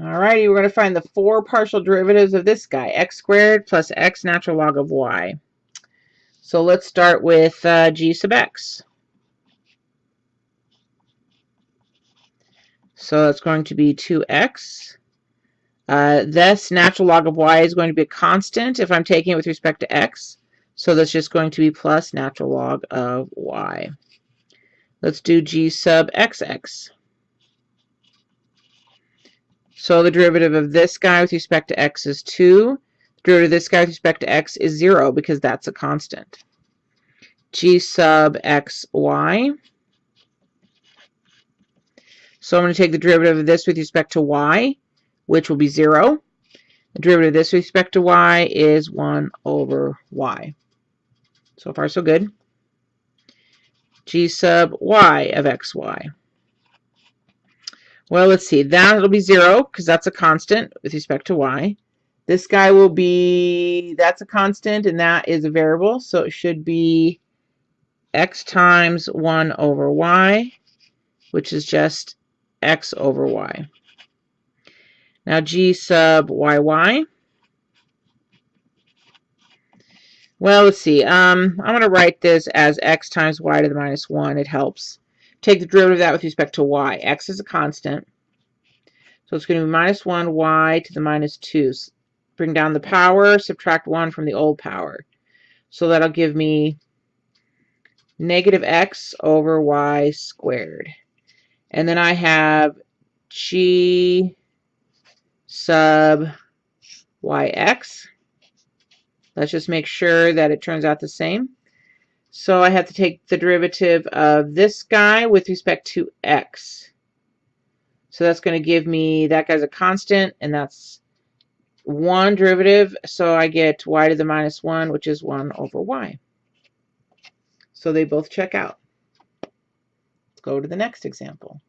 Alrighty, we're going to find the four partial derivatives of this guy, x squared plus x natural log of y. So let's start with uh, g sub x. So it's going to be 2x. Uh, this natural log of y is going to be a constant if I'm taking it with respect to x. So that's just going to be plus natural log of y. Let's do g sub xx. So the derivative of this guy with respect to x is 2. The derivative of this guy with respect to x is 0 because that's a constant. g sub xy. So I'm going to take the derivative of this with respect to y, which will be 0. The derivative of this with respect to y is 1 over y. So far, so good. g sub y of xy. Well, let's see. That'll be 0 because that's a constant with respect to y. This guy will be, that's a constant and that is a variable. So it should be x times 1 over y, which is just x over y. Now g sub yy. Well, let's see. Um, I'm going to write this as x times y to the minus 1. It helps take the derivative of that with respect to y. x is a constant. So it's going to be minus 1 y to the minus 2. Bring down the power, subtract 1 from the old power. So that'll give me negative x over y squared. And then I have g sub yx. Let's just make sure that it turns out the same. So I have to take the derivative of this guy with respect to x. So that's going to give me, that guy's a constant, and that's one derivative. So I get y to the minus 1, which is 1 over y. So they both check out. Let's go to the next example.